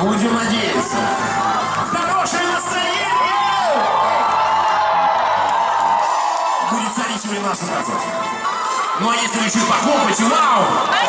Будем надеяться. Хорошее настроение! Будет царить время наша процесс. Ну а если еще и похлопать, вау!